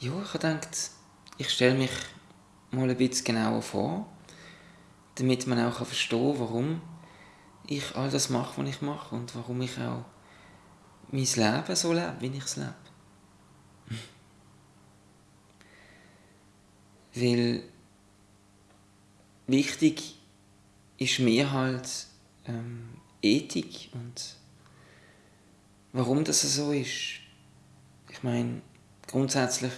Ja, ich habe gedacht, ich stelle mich mal ein bisschen genauer vor, damit man auch verstehen kann, warum ich all das mache, was ich mache und warum ich auch mein Leben so lebe, wie ich es lebe. Weil wichtig ist mir halt ähm, Ethik und warum das so ist. Ich meine, grundsätzlich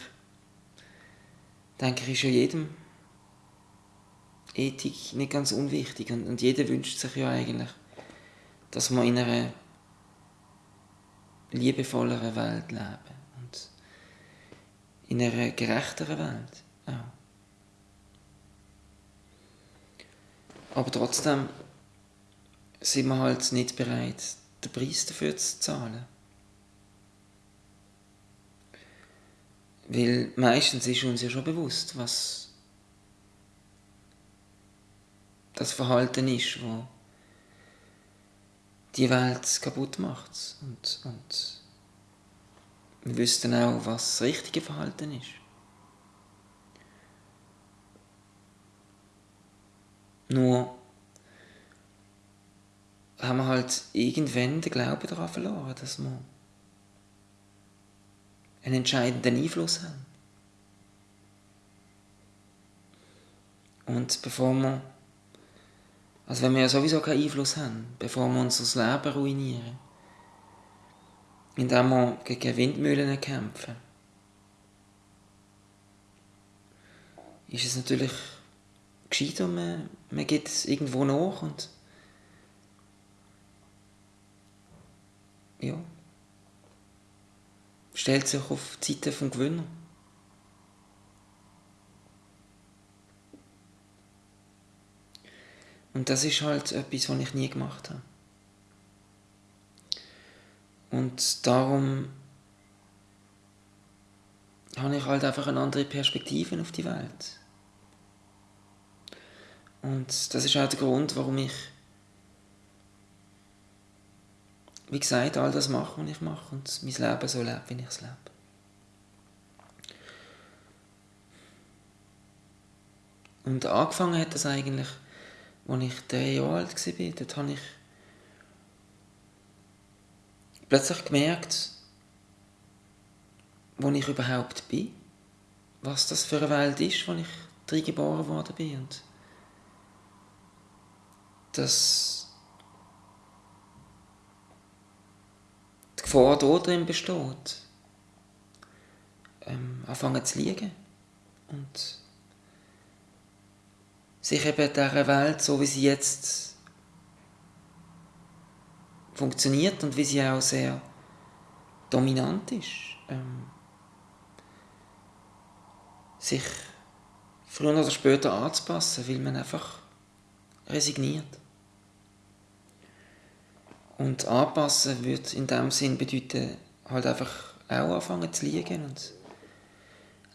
denke ich, ist ja jedem Ethik nicht ganz unwichtig und, und jeder wünscht sich ja eigentlich, dass man in einer liebevolleren Welt leben und in einer gerechteren Welt auch. Aber trotzdem sind wir halt nicht bereit, den Preis dafür zu zahlen. Weil meistens ist uns ja schon bewusst, was das Verhalten ist, wo die Welt kaputt macht. Und, und wir wissen auch, was das richtige Verhalten ist. Nur haben wir halt irgendwann den Glauben daran verloren, dass wir einen entscheidenden Einfluss haben. Und bevor wir, also wenn wir ja sowieso keinen Einfluss haben, bevor wir unser Leben ruinieren, indem wir gegen Windmühlen kämpfen, ist es natürlich gescheiter, man, man geht es irgendwo nach und ja, stellt sich auf die Seite vom Gewinner. Und das ist halt etwas, was ich nie gemacht habe. Und darum habe ich halt einfach eine andere Perspektive auf die Welt. Und das ist auch der Grund, warum ich, wie gesagt, all das mache, was ich mache und mein Leben so lebe, wie ich es lebe. Und angefangen hat das eigentlich, als ich drei Jahre alt war. Dort habe ich plötzlich gemerkt, wo ich überhaupt bin, was das für eine Welt ist, wo ich drin geboren worden bin. Und dass Gefahr da drin besteht, ähm, anfangen zu liegen und sich eben dieser Welt, so wie sie jetzt funktioniert und wie sie auch sehr dominant ist, ähm, sich früher oder später anzupassen, weil man einfach resigniert. Und anpassen würde in dem Sinn bedeuten, halt einfach auch anfangen zu liegen und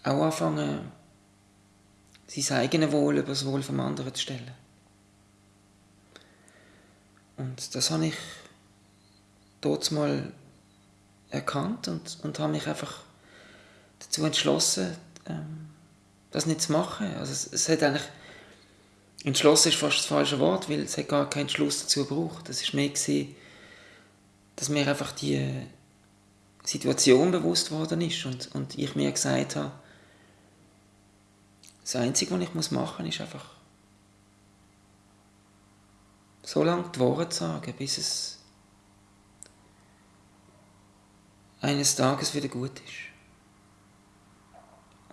auch anfangen, sein eigenes Wohl über das Wohl vom anderen zu stellen. Und das habe ich dort mal erkannt und, und habe mich einfach dazu entschlossen, ähm, das nicht zu machen. Also es, es hat eigentlich entschlossen ist fast das falsche Wort, weil es hat gar keinen Schluss dazu gebraucht. Das war mehr gewesen, dass mir einfach die Situation bewusst worden ist und, und ich mir gesagt habe, das Einzige, was ich machen muss, ist einfach so lange die Worte sagen, bis es eines Tages wieder gut ist.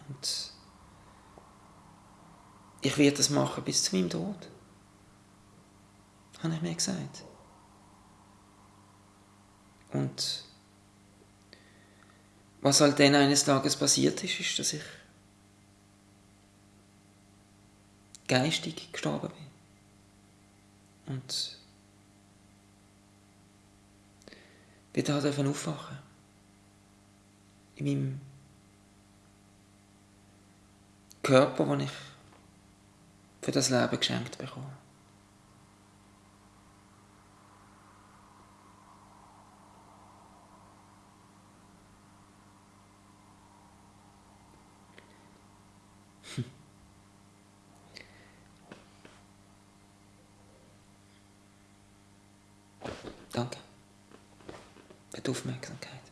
Und ich werde das machen bis zu meinem Tod. Habe ich mir gesagt. Und was halt dann eines Tages passiert ist, ist, dass ich geistig gestorben bin. Und wieder halt aufwachen. In meinem Körper, den ich für das Leben geschenkt bekommen. Danke für die Aufmerksamkeit.